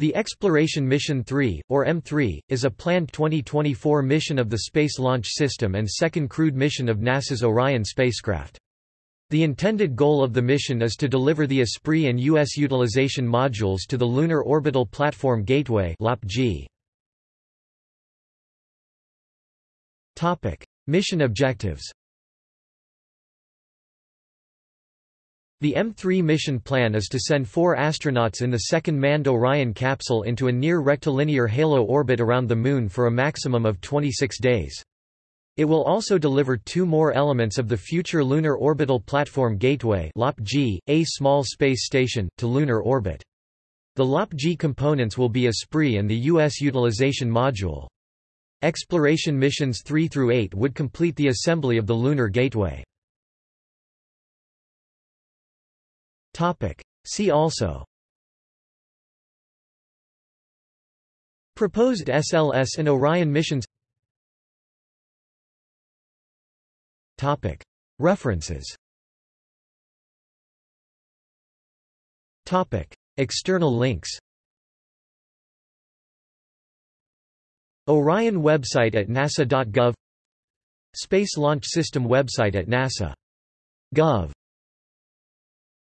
The Exploration Mission 3, or M3, is a planned 2024 mission of the Space Launch System and second crewed mission of NASA's Orion spacecraft. The intended goal of the mission is to deliver the Esprit and U.S. utilization modules to the Lunar Orbital Platform Gateway Mission objectives The M3 mission plan is to send four astronauts in the second manned Orion capsule into a near-rectilinear halo orbit around the Moon for a maximum of 26 days. It will also deliver two more elements of the future Lunar Orbital Platform Gateway a small space station, to lunar orbit. The LOP-G components will be Esprit and the U.S. Utilization Module. Exploration missions 3 through 8 would complete the assembly of the Lunar Gateway. Topic. See also Proposed SLS and Orion missions Topic. References Topic. External links Orion website at nasa.gov Space Launch System website at nasa.gov